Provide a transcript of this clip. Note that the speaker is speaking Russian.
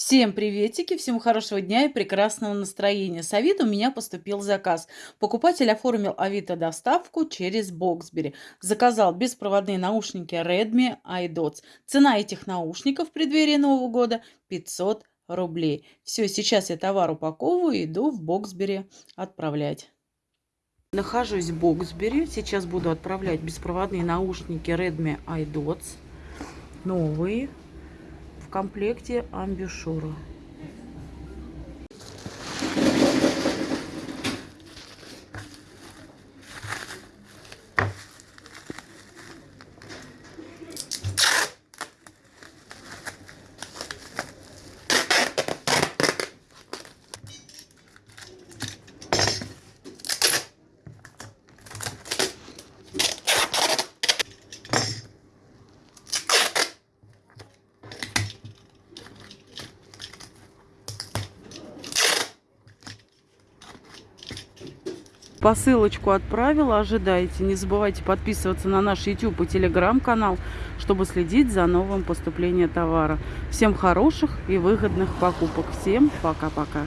Всем приветики, всем хорошего дня и прекрасного настроения. С Авито у меня поступил заказ. Покупатель оформил Авито доставку через Боксбери. Заказал беспроводные наушники Redmi iDots. Цена этих наушников в преддверии Нового года 500 рублей. Все, сейчас я товар упаковываю и иду в Боксбери отправлять. Нахожусь в Боксбери. Сейчас буду отправлять беспроводные наушники Redmi iDots. Новые комплекте амбушюра. Посылочку отправила, ожидайте. Не забывайте подписываться на наш YouTube и Telegram канал, чтобы следить за новым поступлением товара. Всем хороших и выгодных покупок. Всем пока-пока.